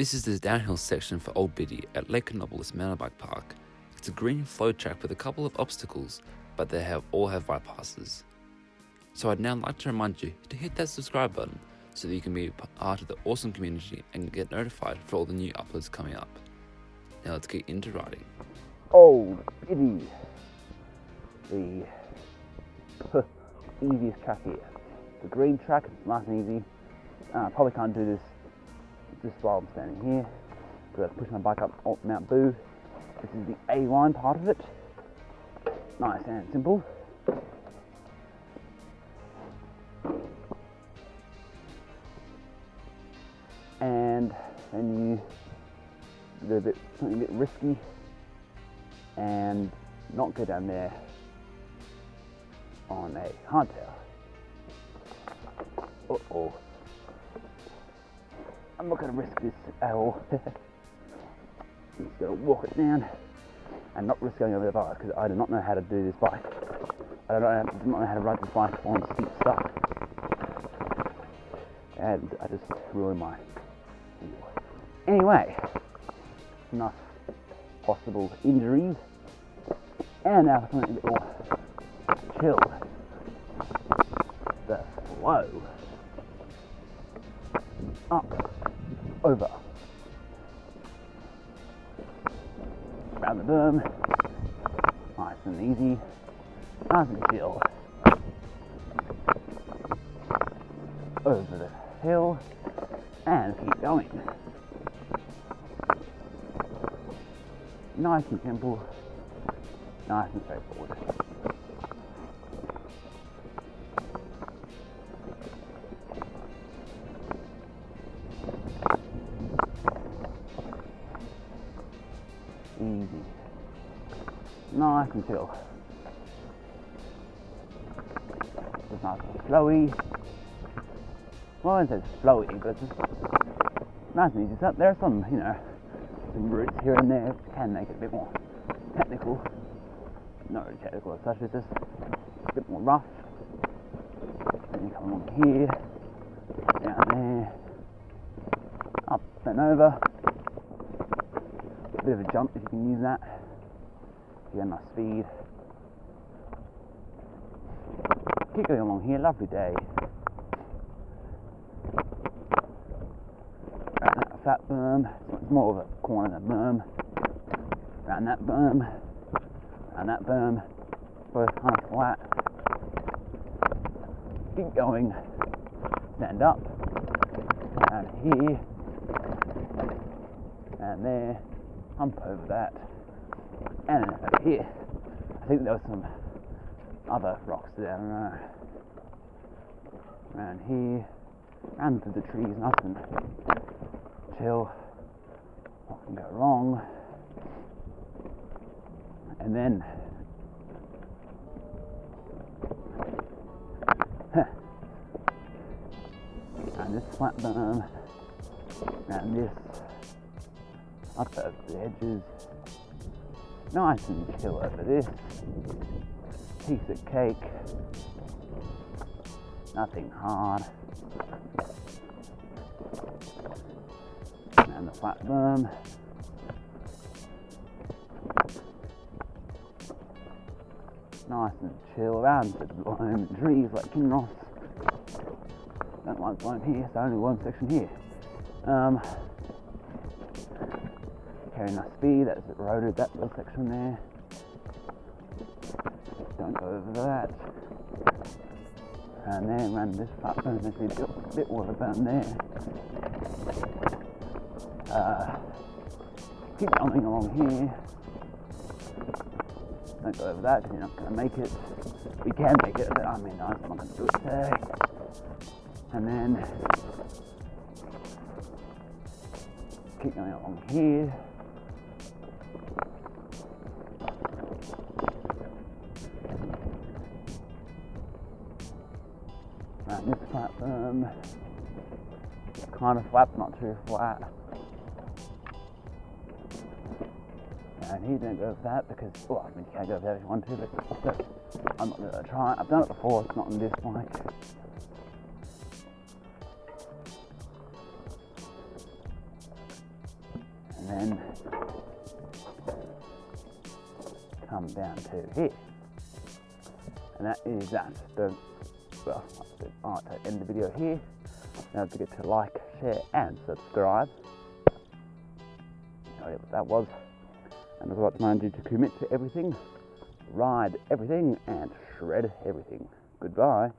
This is the downhill section for Old Biddy at Lake Canopolis Mountain Bike Park. It's a green flow track with a couple of obstacles, but they have all have bypasses. So I'd now like to remind you to hit that subscribe button so that you can be part of the awesome community and get notified for all the new uploads coming up. Now let's get into riding. Old Biddy, the easiest track here. The green track, nice and easy. Uh, probably can't do this just while I'm standing here because I push my bike up Mount Boo. This is the A line part of it. Nice and simple. And then you do a bit something a bit risky and not go down there on a hardtail. Uh oh. I'm not going to risk this at all. I'm just going to walk it down and not risk going over the bike because I do not know how to do this bike. I don't know, do not know how to ride this bike on steep stuff. And I just ruined my. Anyway, enough possible injuries. And now for something a bit more chill. The flow. Up over. Round the berm, nice and easy, nice and chill. Over the hill and keep going. Nice and simple, nice and straightforward. Easy. Nice and chill. Just nice and flowy. Well, I says flowy, but just nice and easy. So there are some, you know, some roots here and there can make it a bit more technical. Not really technical as such, it's just a bit more rough. Then you come along here, down there, up and over bit of a jump if you can use that. Get enough speed. Keep going along here, lovely day. Around that flat berm, it's more of a corner than a berm. Around that berm, around that berm, both kind of flat. Keep going, stand up, and here, and there hump over that and over here. I think there were some other rocks down uh, around here, around through the trees, nothing chill, what can go wrong. And then and this flat berm and this up over the edges. Nice and chill over this. Piece of cake. Nothing hard. And the flat berm. Nice and chill around the blown trees like Kinross. Don't like blown here, so only one section here. Um, carry enough speed, that's eroded that little section there. Don't go over that. And then run this flat berm, there's a bit, bit a berm there. Uh, keep coming along here. Don't go over that because you're not going to make it. We can make it, but I mean, I'm not going to do it today. And then keep going along here. Flat berm, kind of flat, not too flat. And he didn't go for that because, well, I mean, you can go for that if you want to, but I'm not going to try it. I've done it before, it's not on this bike. And then come down to here. And that is that. The, well, like to end the video here. Don't forget to like, share, and subscribe. know what that was. And I'd like to remind you to commit to everything, ride everything, and shred everything. Goodbye.